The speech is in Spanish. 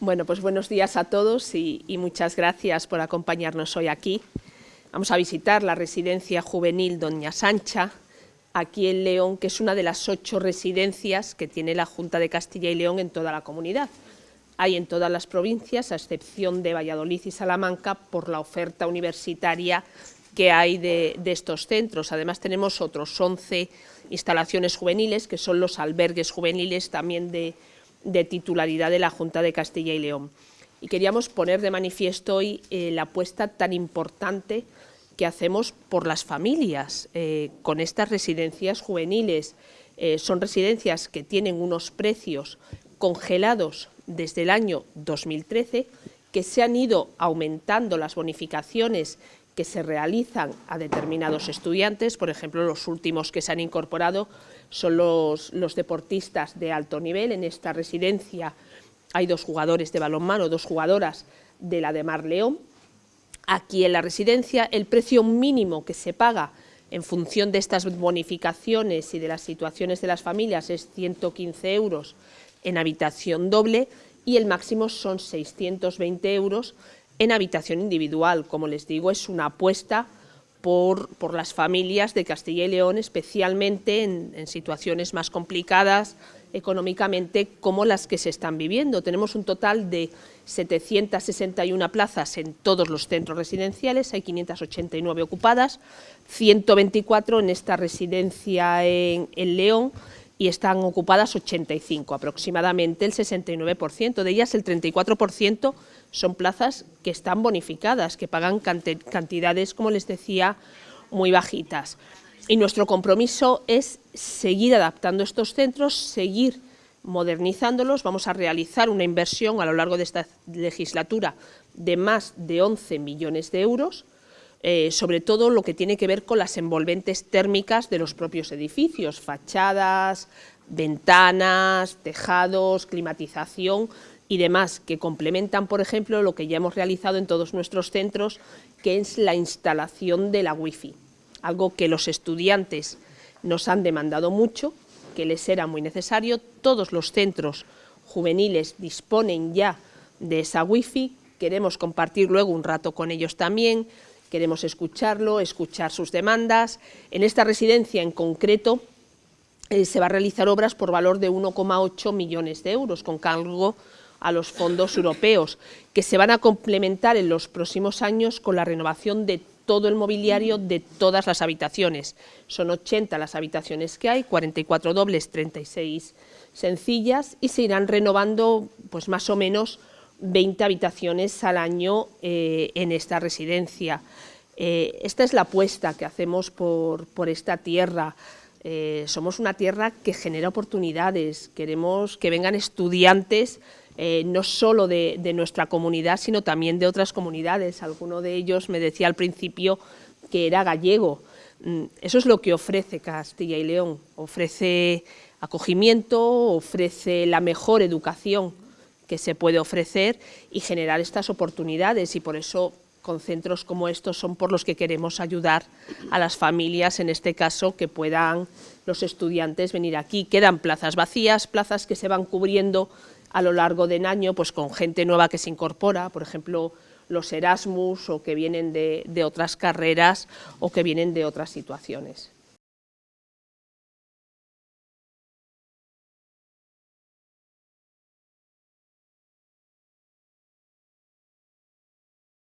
Bueno, pues buenos días a todos y, muchas gracias por acompañarnos hoy aquí. Vamos a visitar la residencia juvenil Doña Sancha, aquí en León, que es una de las ocho residencias que tiene la Junta de Castilla y León en toda la comunidad. Hay en todas las provincias, a excepción de Valladolid y Salamanca, por la oferta universitaria que hay de, de estos centros. Además tenemos otros 11 instalaciones juveniles, que son los albergues juveniles también de de titularidad de la Junta de Castilla y León. Y queríamos poner de manifiesto hoy eh, la apuesta tan importante que hacemos por las familias eh, con estas residencias juveniles. Eh, son residencias que tienen unos precios congelados desde el año 2013, que se han ido aumentando las bonificaciones que se realizan a determinados estudiantes, por ejemplo, los últimos que se han incorporado son los, deportistas de alto nivel. En esta residencia hay dos jugadores de balonmano, dos jugadoras de la de Mar León. Aquí en la residencia el precio mínimo que se paga en función de estas bonificaciones y de las situaciones de las familias es 115 euros en habitación doble y el máximo son 620 euros en habitación individual. Como les digo, es una apuesta por, por las familias de Castilla y León, especialmente en, situaciones más complicadas económicamente como las que se están viviendo. Tenemos un total de 761 plazas en todos los centros residenciales, hay 589 ocupadas, 124 en esta residencia en, en León, y están ocupadas 85, aproximadamente el 69%. De ellas el 34% son plazas que están bonificadas, que pagan cantidades, como les decía, muy bajitas. Y nuestro compromiso es seguir adaptando estos centros, seguir modernizándolos. Vamos a realizar una inversión a lo largo de esta legislatura de más de 11 millones de euros, eh, sobre todo lo que tiene que ver con las envolventes térmicas de los propios edificios, fachadas, ventanas, tejados, climatización y demás, que complementan, por ejemplo, lo que ya hemos realizado en todos nuestros centros, que es la instalación de la wifi, algo que los estudiantes nos han demandado mucho, que les era muy necesario, todos los centros juveniles disponen ya de esa wifi, queremos compartir luego un rato con ellos también, Queremos escucharlo, escuchar sus demandas. En esta residencia en concreto eh, se va a realizar obras por valor de 1,8 millones de euros con cargo a los fondos europeos, que se van a complementar en los próximos años con la renovación de todo el mobiliario de todas las habitaciones. Son 80 las habitaciones que hay, 44 dobles, 36 sencillas y se irán renovando pues más o menos 20 habitaciones al año eh, en esta residencia. Eh, esta es la apuesta que hacemos por, esta tierra. Eh, somos una tierra que genera oportunidades, queremos que vengan estudiantes no solo de, de, nuestra comunidad, sino también de otras comunidades. Alguno de ellos me decía al principio que era gallego. Mm, eso es lo que ofrece Castilla y León, ofrece acogimiento, ofrece la mejor educación que se puede ofrecer y generar estas oportunidades y por eso con centros como estos son por los que queremos ayudar a las familias, en este caso, que puedan los estudiantes venir aquí. Quedan plazas vacías, plazas que se van cubriendo a lo largo del año pues con gente nueva que se incorpora, por ejemplo, los Erasmus o que vienen de, de otras carreras o que vienen de otras situaciones.